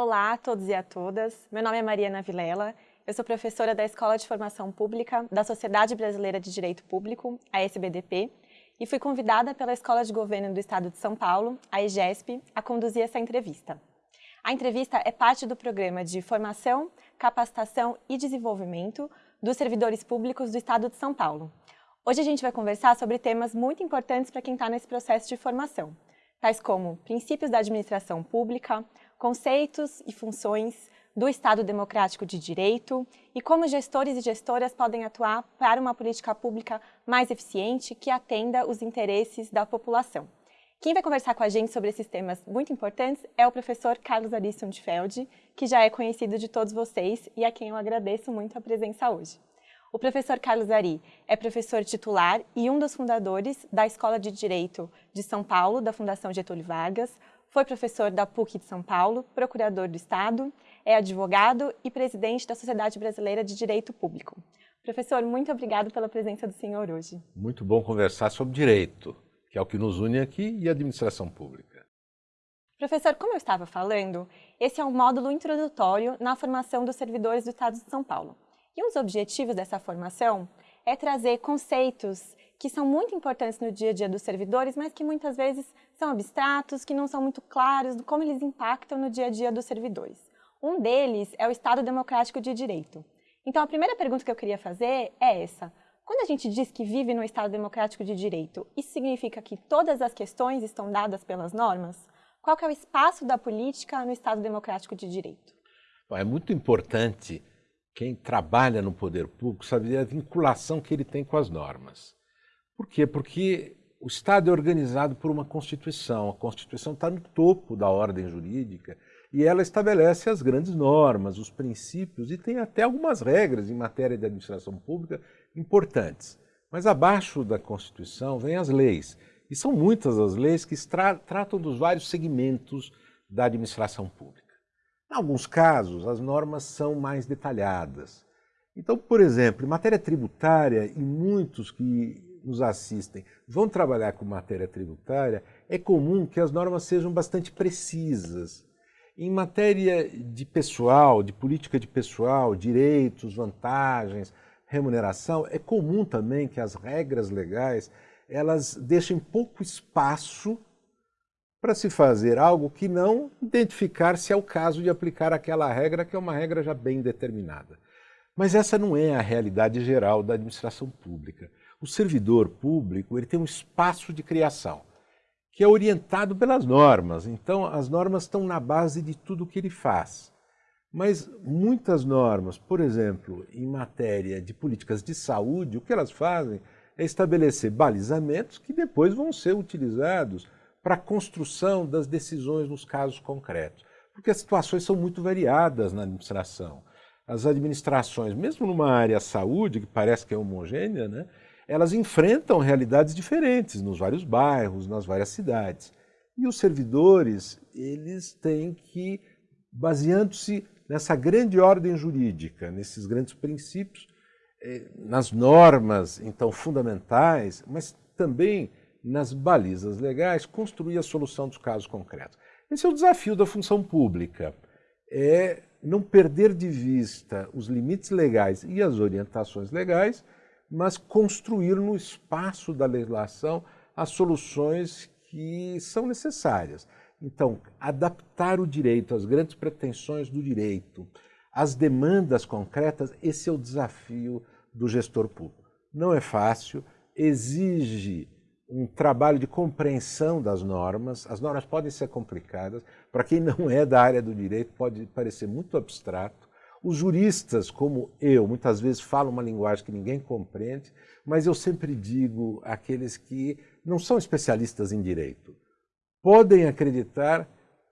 Olá a todos e a todas, meu nome é Mariana Vilela, eu sou professora da Escola de Formação Pública da Sociedade Brasileira de Direito Público, a SBDP, e fui convidada pela Escola de Governo do Estado de São Paulo, a EGESP, a conduzir essa entrevista. A entrevista é parte do programa de formação, capacitação e desenvolvimento dos servidores públicos do Estado de São Paulo. Hoje a gente vai conversar sobre temas muito importantes para quem está nesse processo de formação, tais como princípios da administração pública, conceitos e funções do Estado Democrático de Direito e como gestores e gestoras podem atuar para uma política pública mais eficiente que atenda os interesses da população. Quem vai conversar com a gente sobre esses temas muito importantes é o professor Carlos Ari Sundfeld, que já é conhecido de todos vocês e a quem eu agradeço muito a presença hoje. O professor Carlos Ari é professor titular e um dos fundadores da Escola de Direito de São Paulo, da Fundação Getúlio Vargas, foi professor da PUC de São Paulo, procurador do Estado, é advogado e presidente da Sociedade Brasileira de Direito Público. Professor, muito obrigado pela presença do senhor hoje. Muito bom conversar sobre direito, que é o que nos une aqui, e administração pública. Professor, como eu estava falando, esse é um módulo introdutório na formação dos servidores do Estado de São Paulo. E um dos objetivos dessa formação é trazer conceitos que são muito importantes no dia a dia dos servidores, mas que muitas vezes são abstratos, que não são muito claros como eles impactam no dia a dia dos servidores. Um deles é o Estado Democrático de Direito. Então, a primeira pergunta que eu queria fazer é essa. Quando a gente diz que vive no Estado Democrático de Direito, isso significa que todas as questões estão dadas pelas normas? Qual é o espaço da política no Estado Democrático de Direito? É muito importante quem trabalha no poder público saber a vinculação que ele tem com as normas. Por quê? Porque o Estado é organizado por uma Constituição. A Constituição está no topo da ordem jurídica e ela estabelece as grandes normas, os princípios e tem até algumas regras em matéria de administração pública importantes. Mas abaixo da Constituição vêm as leis. E são muitas as leis que tra tratam dos vários segmentos da administração pública. Em alguns casos, as normas são mais detalhadas. Então, por exemplo, em matéria tributária, e muitos que nos assistem vão trabalhar com matéria tributária, é comum que as normas sejam bastante precisas. Em matéria de pessoal, de política de pessoal, direitos, vantagens, remuneração, é comum também que as regras legais elas deixem pouco espaço para se fazer algo que não identificar se é o caso de aplicar aquela regra, que é uma regra já bem determinada. Mas essa não é a realidade geral da administração pública. O servidor público ele tem um espaço de criação, que é orientado pelas normas. Então, as normas estão na base de tudo que ele faz. Mas muitas normas, por exemplo, em matéria de políticas de saúde, o que elas fazem é estabelecer balizamentos que depois vão ser utilizados para a construção das decisões nos casos concretos. Porque as situações são muito variadas na administração. As administrações, mesmo numa área saúde, que parece que é homogênea, né, elas enfrentam realidades diferentes nos vários bairros, nas várias cidades. E os servidores, eles têm que, baseando-se nessa grande ordem jurídica, nesses grandes princípios, eh, nas normas, então, fundamentais, mas também nas balizas legais, construir a solução dos casos concretos. Esse é o desafio da função pública, é não perder de vista os limites legais e as orientações legais, mas construir no espaço da legislação as soluções que são necessárias. Então, adaptar o direito às grandes pretensões do direito, às demandas concretas, esse é o desafio do gestor público. Não é fácil, exige um trabalho de compreensão das normas. As normas podem ser complicadas. Para quem não é da área do direito, pode parecer muito abstrato. Os juristas, como eu, muitas vezes falam uma linguagem que ninguém compreende, mas eu sempre digo àqueles que não são especialistas em direito, podem acreditar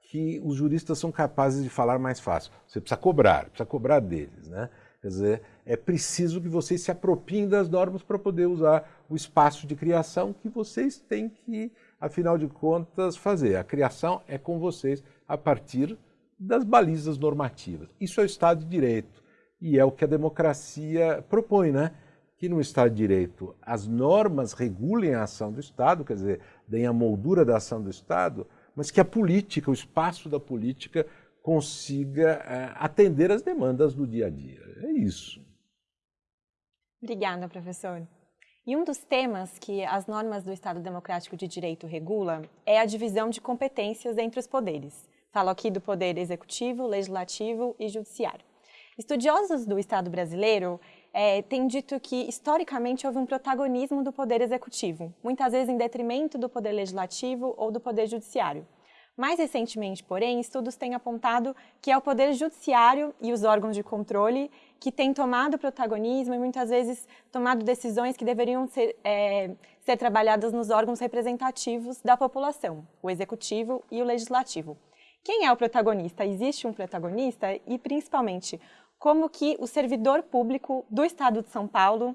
que os juristas são capazes de falar mais fácil. Você precisa cobrar, precisa cobrar deles. Né? Quer dizer, é preciso que vocês se apropriem das normas para poder usar o espaço de criação que vocês têm que, afinal de contas, fazer. A criação é com vocês a partir das balizas normativas. Isso é o Estado de Direito e é o que a democracia propõe, né? Que no Estado de Direito as normas regulem a ação do Estado, quer dizer, deem a moldura da ação do Estado, mas que a política, o espaço da política, consiga é, atender as demandas do dia a dia. É isso. Obrigada, professor. E um dos temas que as normas do Estado Democrático de Direito regula é a divisão de competências entre os poderes. Falo aqui do poder executivo, legislativo e judiciário. Estudiosos do Estado brasileiro é, têm dito que, historicamente, houve um protagonismo do poder executivo, muitas vezes em detrimento do poder legislativo ou do poder judiciário. Mais recentemente, porém, estudos têm apontado que é o Poder Judiciário e os órgãos de controle que têm tomado protagonismo e muitas vezes tomado decisões que deveriam ser, é, ser trabalhadas nos órgãos representativos da população, o Executivo e o Legislativo. Quem é o protagonista? Existe um protagonista? E, principalmente, como que o servidor público do Estado de São Paulo,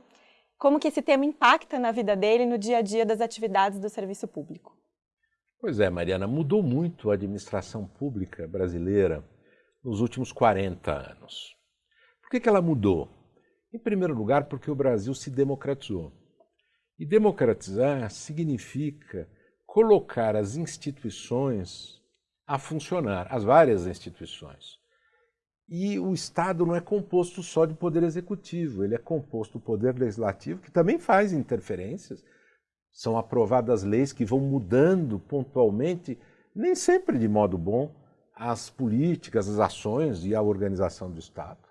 como que esse tema impacta na vida dele no dia a dia das atividades do serviço público? Pois é, Mariana, mudou muito a administração pública brasileira nos últimos 40 anos. Por que, que ela mudou? Em primeiro lugar, porque o Brasil se democratizou. E democratizar significa colocar as instituições a funcionar, as várias instituições. E o Estado não é composto só de poder executivo, ele é composto do poder legislativo, que também faz interferências, são aprovadas leis que vão mudando pontualmente, nem sempre de modo bom, as políticas, as ações e a organização do Estado.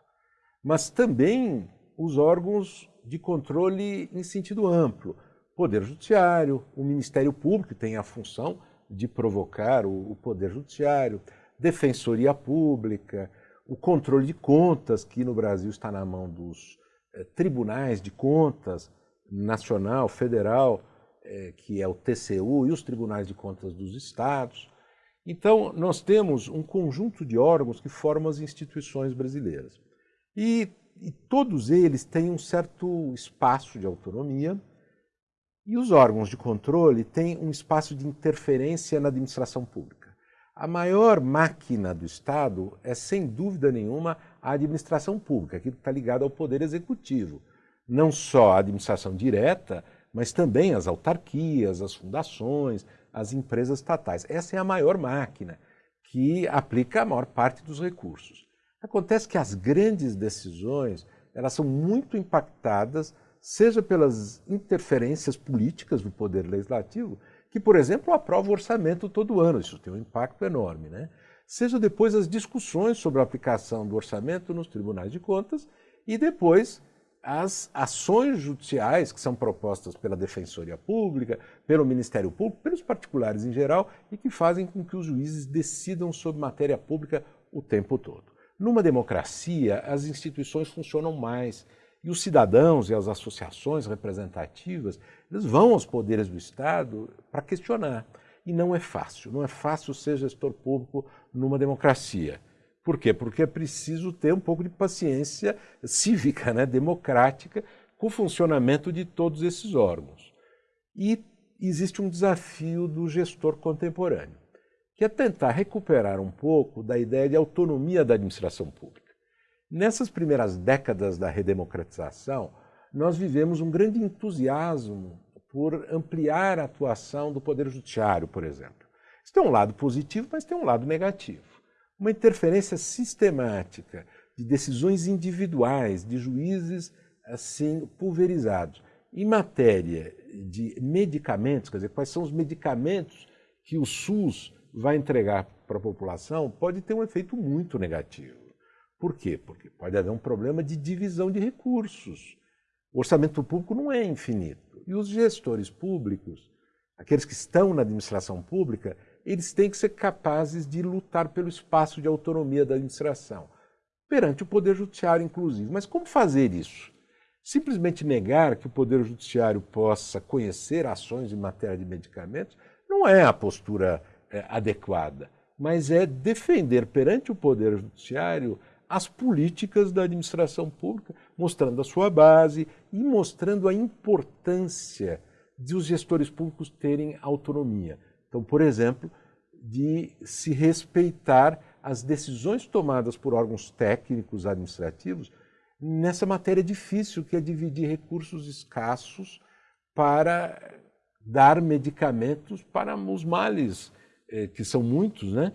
Mas também os órgãos de controle em sentido amplo. Poder Judiciário, o Ministério Público tem a função de provocar o, Poder Judiciário, Defensoria Pública, o controle de contas, que no Brasil está na mão dos eh, tribunais de contas, nacional, federal, é, que é o TCU e os tribunais de contas dos estados. Então, nós temos um conjunto de órgãos que formam as instituições brasileiras. E, e todos eles têm um certo espaço de autonomia, e os órgãos de controle têm um espaço de interferência na administração pública. A maior máquina do Estado é, sem dúvida nenhuma, a administração pública, que está ligado ao poder executivo. Não só a administração direta, mas também as autarquias, as fundações, as empresas estatais. Essa é a maior máquina que aplica a maior parte dos recursos. Acontece que as grandes decisões elas são muito impactadas, seja pelas interferências políticas do poder legislativo, que, por exemplo, aprova o orçamento todo ano, isso tem um impacto enorme, né? seja depois as discussões sobre a aplicação do orçamento nos tribunais de contas e depois as ações judiciais que são propostas pela Defensoria Pública, pelo Ministério Público, pelos particulares em geral e que fazem com que os juízes decidam sobre matéria pública o tempo todo. Numa democracia, as instituições funcionam mais e os cidadãos e as associações representativas eles vão aos poderes do Estado para questionar. E não é fácil, não é fácil ser gestor público numa democracia. Por quê? Porque é preciso ter um pouco de paciência cívica, né, democrática, com o funcionamento de todos esses órgãos. E existe um desafio do gestor contemporâneo, que é tentar recuperar um pouco da ideia de autonomia da administração pública. Nessas primeiras décadas da redemocratização, nós vivemos um grande entusiasmo por ampliar a atuação do Poder Judiciário, por exemplo. Isso tem um lado positivo, mas tem um lado negativo uma interferência sistemática de decisões individuais de juízes assim pulverizados. Em matéria de medicamentos, quer dizer, quais são os medicamentos que o SUS vai entregar para a população, pode ter um efeito muito negativo. Por quê? Porque pode haver um problema de divisão de recursos. O orçamento público não é infinito. E os gestores públicos, aqueles que estão na administração pública, eles têm que ser capazes de lutar pelo espaço de autonomia da administração, perante o Poder Judiciário, inclusive. Mas como fazer isso? Simplesmente negar que o Poder Judiciário possa conhecer ações em matéria de medicamentos não é a postura é, adequada, mas é defender perante o Poder Judiciário as políticas da administração pública, mostrando a sua base e mostrando a importância de os gestores públicos terem autonomia. Então, por exemplo, de se respeitar as decisões tomadas por órgãos técnicos administrativos nessa matéria difícil que é dividir recursos escassos para dar medicamentos para os males, eh, que são muitos, né?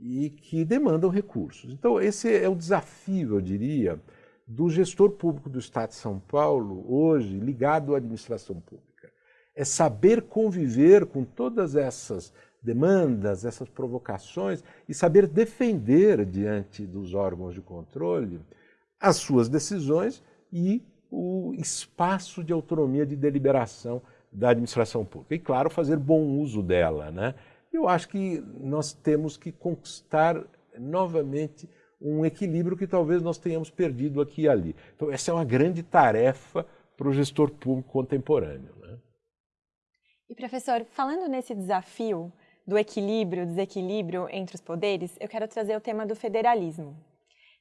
E que demandam recursos. Então, esse é o desafio, eu diria, do gestor público do Estado de São Paulo, hoje, ligado à administração pública. É saber conviver com todas essas demandas, essas provocações e saber defender diante dos órgãos de controle as suas decisões e o espaço de autonomia de deliberação da administração pública. E, claro, fazer bom uso dela. Né? Eu acho que nós temos que conquistar novamente um equilíbrio que talvez nós tenhamos perdido aqui e ali. Então, essa é uma grande tarefa para o gestor público contemporâneo. Né? E, professor, falando nesse desafio do equilíbrio, desequilíbrio entre os poderes, eu quero trazer o tema do federalismo.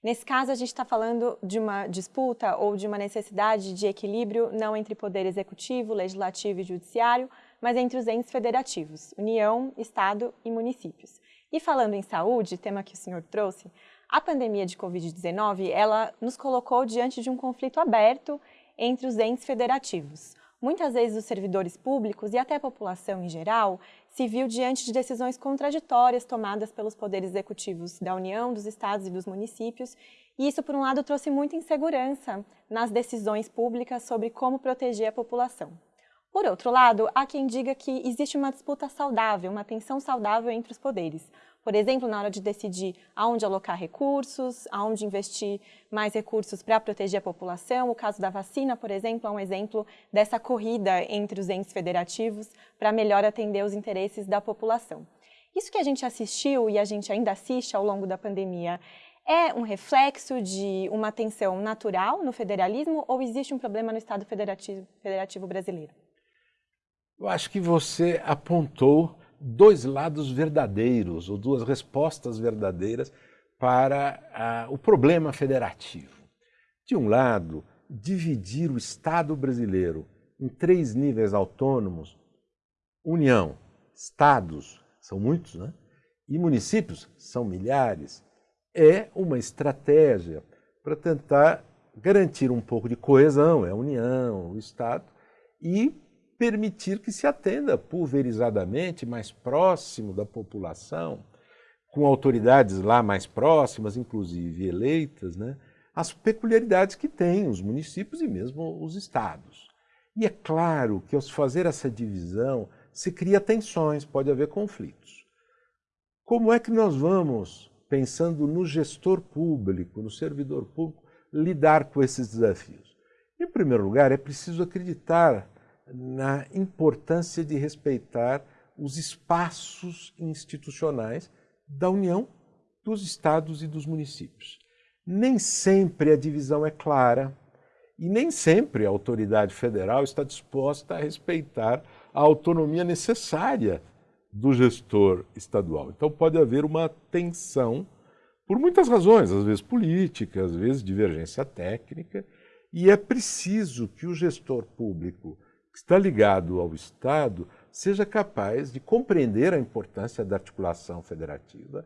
Nesse caso, a gente está falando de uma disputa ou de uma necessidade de equilíbrio não entre poder executivo, legislativo e judiciário, mas entre os entes federativos, União, Estado e municípios. E falando em saúde, tema que o senhor trouxe, a pandemia de Covid-19, ela nos colocou diante de um conflito aberto entre os entes federativos. Muitas vezes os servidores públicos e até a população em geral se viu diante de decisões contraditórias tomadas pelos poderes executivos da União, dos estados e dos municípios, e isso, por um lado, trouxe muita insegurança nas decisões públicas sobre como proteger a população. Por outro lado, há quem diga que existe uma disputa saudável, uma tensão saudável entre os poderes. Por exemplo, na hora de decidir aonde alocar recursos, aonde investir mais recursos para proteger a população. O caso da vacina, por exemplo, é um exemplo dessa corrida entre os entes federativos para melhor atender os interesses da população. Isso que a gente assistiu e a gente ainda assiste ao longo da pandemia é um reflexo de uma tensão natural no federalismo ou existe um problema no Estado federativo, federativo brasileiro? Eu acho que você apontou dois lados verdadeiros, ou duas respostas verdadeiras para a, o problema federativo. De um lado, dividir o Estado brasileiro em três níveis autônomos, União, Estados, são muitos, né? e municípios, são milhares, é uma estratégia para tentar garantir um pouco de coesão, é a União, o Estado, e permitir que se atenda pulverizadamente, mais próximo da população, com autoridades lá mais próximas, inclusive eleitas, né, as peculiaridades que têm os municípios e mesmo os estados. E é claro que ao se fazer essa divisão, se cria tensões, pode haver conflitos. Como é que nós vamos, pensando no gestor público, no servidor público, lidar com esses desafios? Em primeiro lugar, é preciso acreditar na importância de respeitar os espaços institucionais da União, dos estados e dos municípios. Nem sempre a divisão é clara e nem sempre a autoridade federal está disposta a respeitar a autonomia necessária do gestor estadual. Então pode haver uma tensão por muitas razões, às vezes política, às vezes divergência técnica, e é preciso que o gestor público está ligado ao Estado seja capaz de compreender a importância da articulação federativa,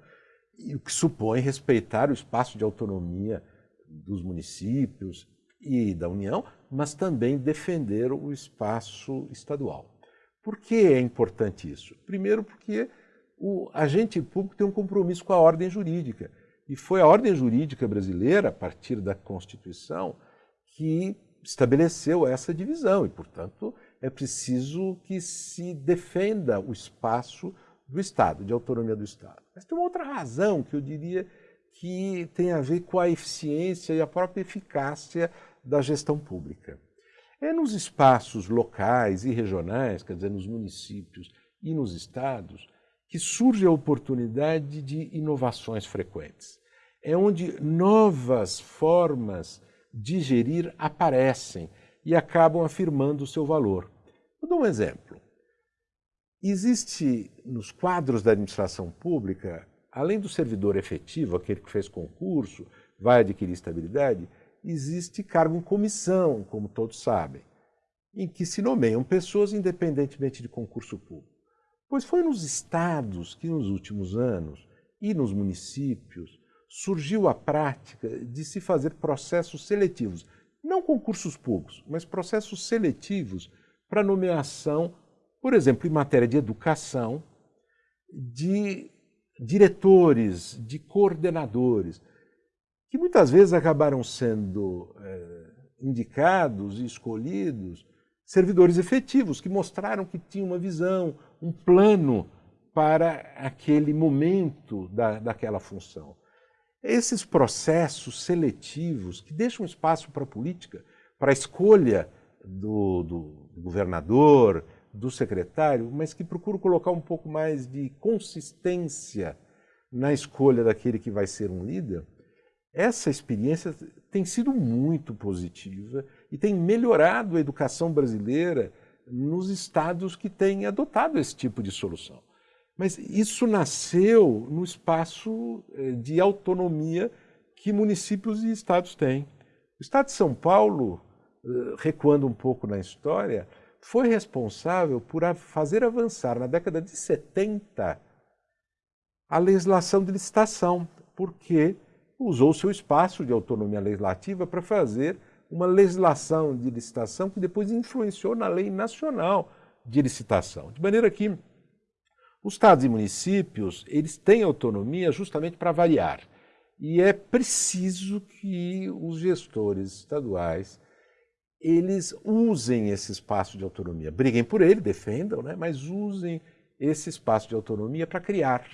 e o que supõe respeitar o espaço de autonomia dos municípios e da União, mas também defender o espaço estadual. Por que é importante isso? Primeiro, porque o agente público tem um compromisso com a ordem jurídica. E foi a ordem jurídica brasileira, a partir da Constituição, que estabeleceu essa divisão e, portanto, é preciso que se defenda o espaço do Estado, de autonomia do Estado. Mas tem uma outra razão que eu diria que tem a ver com a eficiência e a própria eficácia da gestão pública. É nos espaços locais e regionais, quer dizer, nos municípios e nos estados, que surge a oportunidade de inovações frequentes. É onde novas formas de gerir aparecem e acabam afirmando o seu valor. Vou dar um exemplo. Existe nos quadros da administração pública, além do servidor efetivo, aquele que fez concurso, vai adquirir estabilidade, existe cargo em comissão, como todos sabem, em que se nomeiam pessoas independentemente de concurso público. Pois foi nos estados que, nos últimos anos, e nos municípios, surgiu a prática de se fazer processos seletivos, não concursos públicos, mas processos seletivos para nomeação, por exemplo, em matéria de educação, de diretores, de coordenadores, que muitas vezes acabaram sendo é, indicados e escolhidos servidores efetivos, que mostraram que tinham uma visão, um plano para aquele momento da, daquela função. Esses processos seletivos que deixam espaço para a política, para a escolha do, do, governador, do secretário, mas que procuram colocar um pouco mais de consistência na escolha daquele que vai ser um líder, essa experiência tem sido muito positiva e tem melhorado a educação brasileira nos estados que têm adotado esse tipo de solução. Mas isso nasceu no espaço eh, de autonomia que municípios e estados têm. O estado de São Paulo, recuando um pouco na história, foi responsável por fazer avançar na década de 70 a legislação de licitação, porque usou seu espaço de autonomia legislativa para fazer uma legislação de licitação que depois influenciou na lei nacional de licitação. De maneira que os estados e municípios, eles têm autonomia justamente para variar. E é preciso que os gestores estaduais eles usem esse espaço de autonomia. Briguem por ele, defendam, né? mas usem esse espaço de autonomia para criar.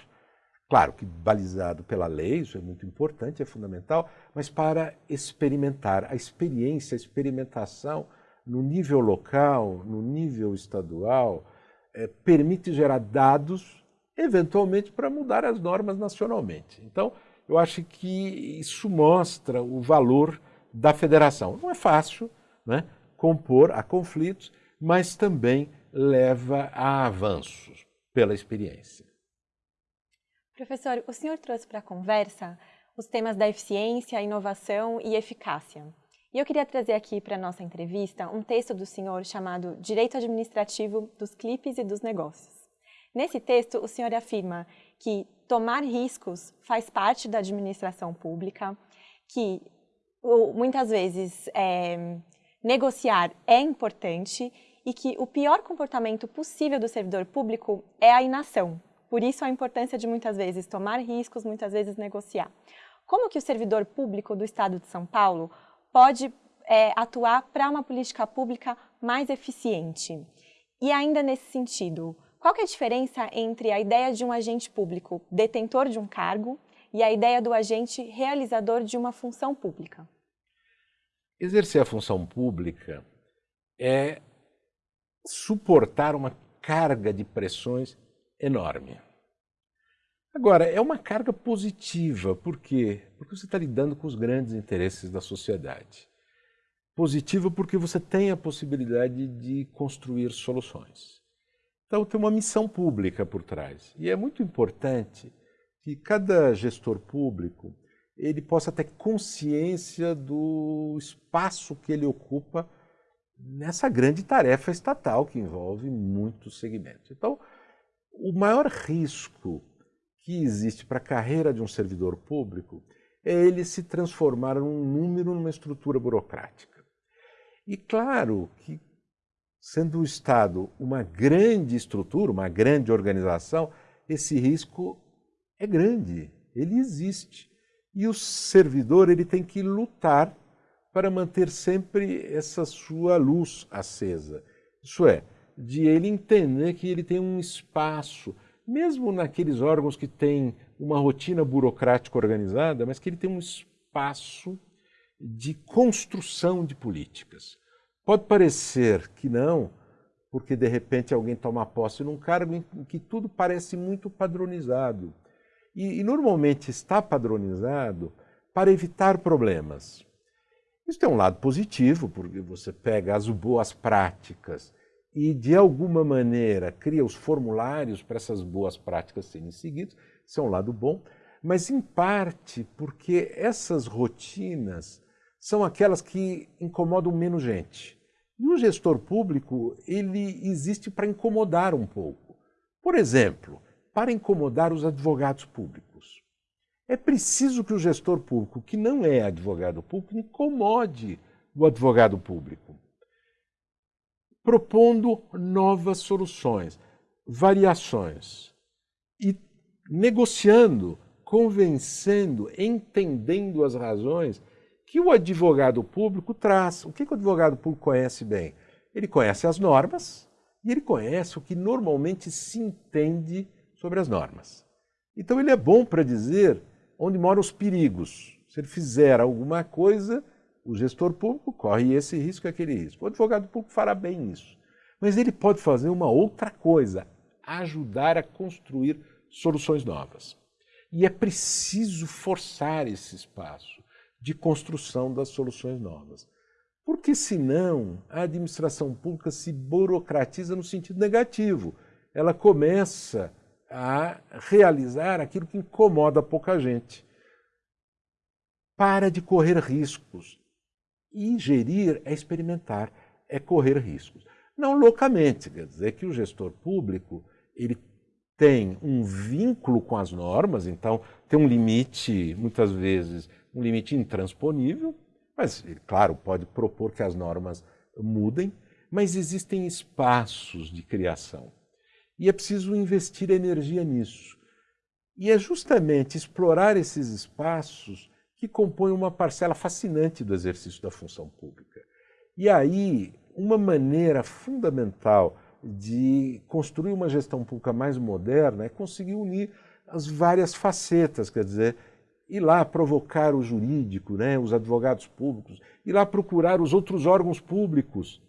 Claro que balizado pela lei, isso é muito importante, é fundamental, mas para experimentar. A experiência, a experimentação no nível local, no nível estadual, é, permite gerar dados, eventualmente, para mudar as normas nacionalmente. Então, eu acho que isso mostra o valor da federação. Não é fácil né, compor a conflitos, mas também leva a avanços pela experiência. Professor, o senhor trouxe para a conversa os temas da eficiência, inovação e eficácia. E eu queria trazer aqui para a nossa entrevista um texto do senhor chamado Direito Administrativo dos Clipes e dos Negócios. Nesse texto, o senhor afirma que tomar riscos faz parte da administração pública, que muitas vezes é, negociar é importante e que o pior comportamento possível do servidor público é a inação. Por isso a importância de muitas vezes tomar riscos, muitas vezes negociar. Como que o servidor público do Estado de São Paulo pode é, atuar para uma política pública mais eficiente. E ainda nesse sentido, qual é a diferença entre a ideia de um agente público detentor de um cargo e a ideia do agente realizador de uma função pública? Exercer a função pública é suportar uma carga de pressões enorme. Agora, é uma carga positiva, por quê? Porque você está lidando com os grandes interesses da sociedade. Positiva porque você tem a possibilidade de construir soluções. Então, tem uma missão pública por trás. E é muito importante que cada gestor público ele possa ter consciência do espaço que ele ocupa nessa grande tarefa estatal que envolve muitos segmentos. Então, o maior risco que existe para a carreira de um servidor público é ele se transformar num número numa estrutura burocrática. E claro que, sendo o Estado uma grande estrutura, uma grande organização, esse risco é grande, ele existe. E o servidor ele tem que lutar para manter sempre essa sua luz acesa. Isso é, de ele entender que ele tem um espaço, mesmo naqueles órgãos que têm uma rotina burocrática organizada, mas que ele tem um espaço de construção de políticas. Pode parecer que não, porque de repente alguém toma posse num cargo em que tudo parece muito padronizado. E, e normalmente está padronizado para evitar problemas. Isso tem um lado positivo, porque você pega as boas práticas e, de alguma maneira, cria os formulários para essas boas práticas serem seguidas, isso é um lado bom, mas em parte porque essas rotinas são aquelas que incomodam menos gente. E o gestor público, ele existe para incomodar um pouco. Por exemplo, para incomodar os advogados públicos. É preciso que o gestor público, que não é advogado público, incomode o advogado público propondo novas soluções, variações. E negociando, convencendo, entendendo as razões que o advogado público traz. O que, o advogado público conhece bem? Ele conhece as normas e ele conhece o que normalmente se entende sobre as normas. Então ele é bom para dizer onde moram os perigos. Se ele fizer alguma coisa, o gestor público corre esse risco e aquele risco. O advogado público fará bem isso. Mas ele pode fazer uma outra coisa, ajudar a construir soluções novas. E é preciso forçar esse espaço de construção das soluções novas. Porque senão a administração pública se burocratiza no sentido negativo. Ela começa a realizar aquilo que incomoda pouca gente. Para de correr riscos. Ingerir é experimentar, é correr riscos. Não loucamente, quer dizer que o gestor público ele tem um vínculo com as normas, então tem um limite, muitas vezes, um limite intransponível, mas, claro, pode propor que as normas mudem, mas existem espaços de criação. E é preciso investir energia nisso. E é justamente explorar esses espaços que compõem uma parcela fascinante do exercício da função pública. E aí, uma maneira fundamental de construir uma gestão pública mais moderna é conseguir unir as várias facetas, quer dizer, ir lá provocar o jurídico, né, os advogados públicos, ir lá procurar os outros órgãos públicos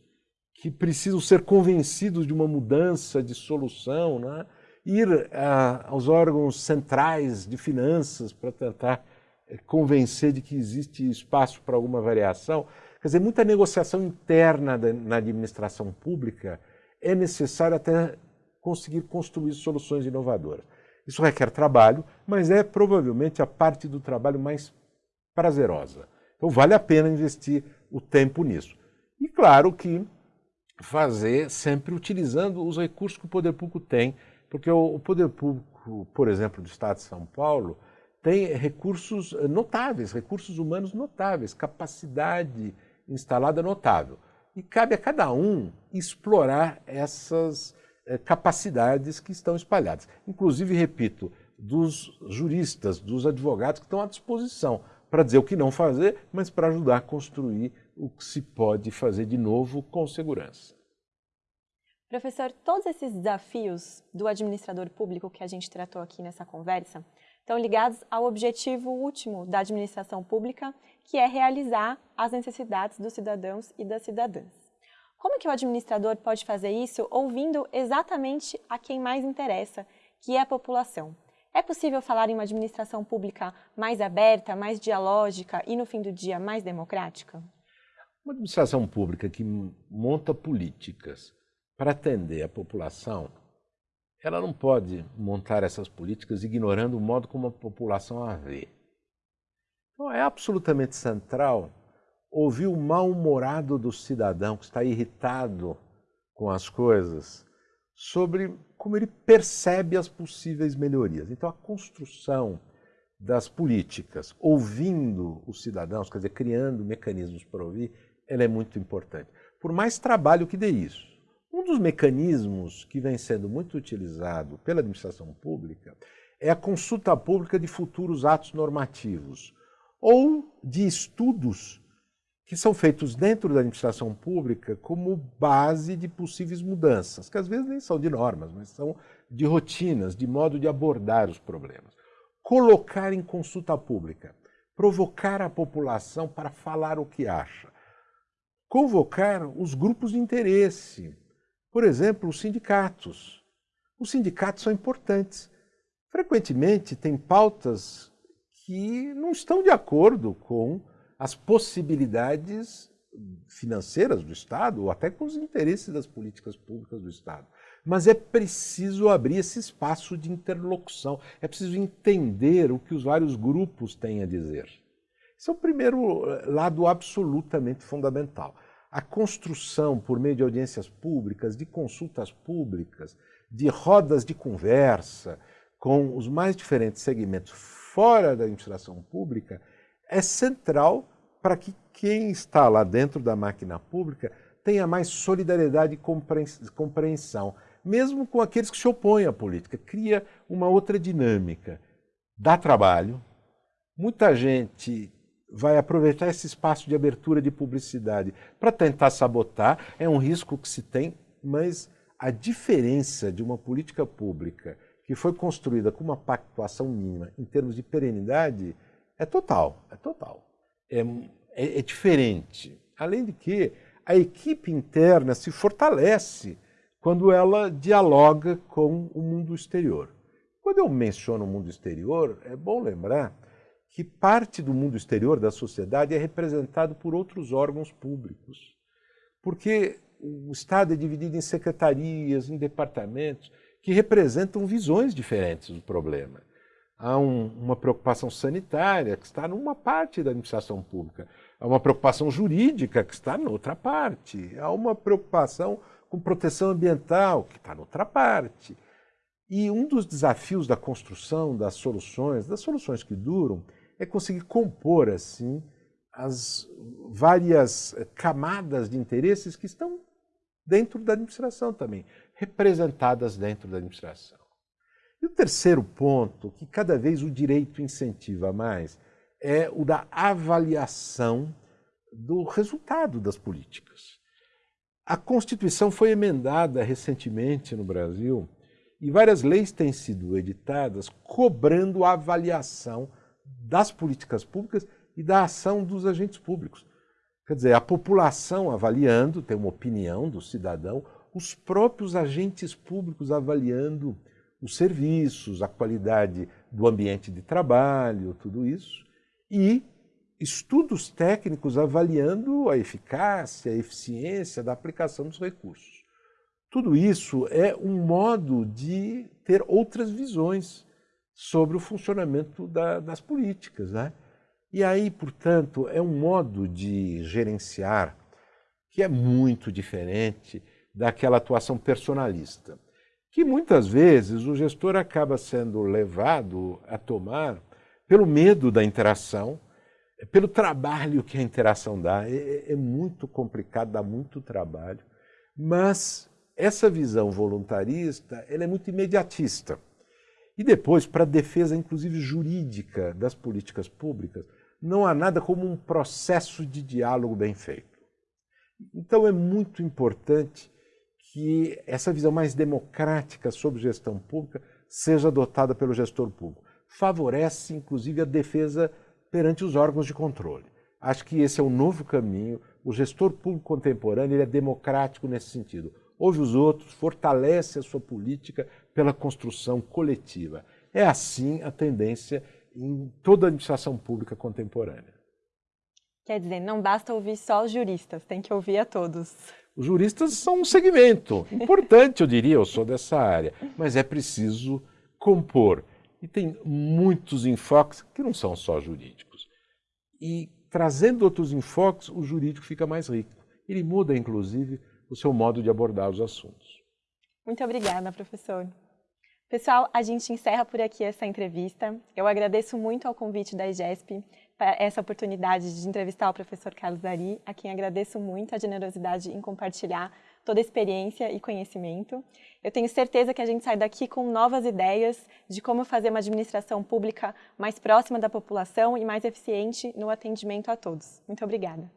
que precisam ser convencidos de uma mudança de solução, né, ir a, aos órgãos centrais de finanças para tentar eh, convencer de que existe espaço para alguma variação. Quer dizer, muita negociação interna na administração pública é necessário até conseguir construir soluções inovadoras. Isso requer trabalho, mas é provavelmente a parte do trabalho mais prazerosa. Então vale a pena investir o tempo nisso. E claro que fazer sempre utilizando os recursos que o poder público tem, porque o poder público, por exemplo, do Estado de São Paulo, tem recursos notáveis, recursos humanos notáveis, capacidade instalada notável. E cabe a cada um explorar essas eh, capacidades que estão espalhadas. Inclusive, repito, dos juristas, dos advogados que estão à disposição para dizer o que não fazer, mas para ajudar a construir o que se pode fazer de novo com segurança. Professor, todos esses desafios do administrador público que a gente tratou aqui nessa conversa estão ligados ao objetivo último da administração pública, que é realizar as necessidades dos cidadãos e das cidadãs. Como que o administrador pode fazer isso ouvindo exatamente a quem mais interessa, que é a população? É possível falar em uma administração pública mais aberta, mais dialógica e, no fim do dia, mais democrática? Uma administração pública que monta políticas para atender a população, ela não pode montar essas políticas ignorando o modo como a população a vê. Então, é absolutamente central ouvir o mal-humorado do cidadão que está irritado com as coisas, sobre como ele percebe as possíveis melhorias. Então, a construção das políticas, ouvindo os cidadãos, quer dizer, criando mecanismos para ouvir, ela é muito importante. Por mais trabalho que dê isso. Um dos mecanismos que vem sendo muito utilizado pela administração pública é a consulta pública de futuros atos normativos ou de estudos que são feitos dentro da administração pública como base de possíveis mudanças, que às vezes nem são de normas, mas são de rotinas, de modo de abordar os problemas. Colocar em consulta pública, provocar a população para falar o que acha. Convocar os grupos de interesse, por exemplo, os sindicatos. Os sindicatos são importantes. Frequentemente tem pautas que não estão de acordo com as possibilidades financeiras do Estado, ou até com os interesses das políticas públicas do Estado. Mas é preciso abrir esse espaço de interlocução, é preciso entender o que os vários grupos têm a dizer. Esse é o primeiro eh, lado absolutamente fundamental. A construção, por meio de audiências públicas, de consultas públicas, de rodas de conversa com os mais diferentes segmentos fora da administração pública, é central para que quem está lá dentro da máquina pública tenha mais solidariedade e compreensão, mesmo com aqueles que se opõem à política. Cria uma outra dinâmica. Dá trabalho, muita gente vai aproveitar esse espaço de abertura de publicidade para tentar sabotar, é um risco que se tem, mas a diferença de uma política pública que foi construída com uma pactuação mínima em termos de perenidade é total, é total. É, é, é diferente. Além de que a equipe interna se fortalece quando ela dialoga com o mundo exterior. Quando eu menciono o mundo exterior, é bom lembrar que parte do mundo exterior da sociedade é representado por outros órgãos públicos. Porque o Estado é dividido em secretarias, em departamentos, que representam visões diferentes do problema. Há um, uma preocupação sanitária que está numa parte da administração pública, há uma preocupação jurídica que está noutra parte, há uma preocupação com proteção ambiental que está noutra parte. E um dos desafios da construção das soluções, das soluções que duram, é conseguir compor assim as várias camadas de interesses que estão dentro da administração também, representadas dentro da administração. E o terceiro ponto, que cada vez o direito incentiva mais, é o da avaliação do resultado das políticas. A Constituição foi emendada recentemente no Brasil e várias leis têm sido editadas cobrando a avaliação das políticas públicas e da ação dos agentes públicos. Quer dizer, a população avaliando, tem uma opinião do cidadão, os próprios agentes públicos avaliando os serviços, a qualidade do ambiente de trabalho, tudo isso, e estudos técnicos avaliando a eficácia, a eficiência da aplicação dos recursos. Tudo isso é um modo de ter outras visões sobre o funcionamento da, das políticas. Né? E aí, portanto, é um modo de gerenciar que é muito diferente daquela atuação personalista, que muitas vezes o gestor acaba sendo levado a tomar pelo medo da interação, pelo trabalho que a interação dá. É, é muito complicado, dá muito trabalho, mas essa visão voluntarista ela é muito imediatista. E depois, para a defesa, inclusive jurídica das políticas públicas, não há nada como um processo de diálogo bem feito. Então é muito importante que essa visão mais democrática sobre gestão pública seja adotada pelo gestor público. Favorece, inclusive, a defesa perante os órgãos de controle. Acho que esse é o novo caminho. O gestor público contemporâneo é democrático nesse sentido. Ouve os outros, fortalece a sua política pela construção coletiva. É assim a tendência em toda a administração pública contemporânea. Quer dizer, não basta ouvir só os juristas, tem que ouvir a todos. Os juristas são um segmento importante, eu diria, eu sou dessa área, mas é preciso compor. E tem muitos enfoques que não são só jurídicos. E trazendo outros enfoques, o jurídico fica mais rico. Ele muda, inclusive, o seu modo de abordar os assuntos. Muito obrigada, professor. Pessoal, a gente encerra por aqui essa entrevista. Eu agradeço muito ao convite da IGESP para essa oportunidade de entrevistar o professor Carlos Dari, a quem agradeço muito a generosidade em compartilhar toda a experiência e conhecimento. Eu tenho certeza que a gente sai daqui com novas ideias de como fazer uma administração pública mais próxima da população e mais eficiente no atendimento a todos. Muito obrigada.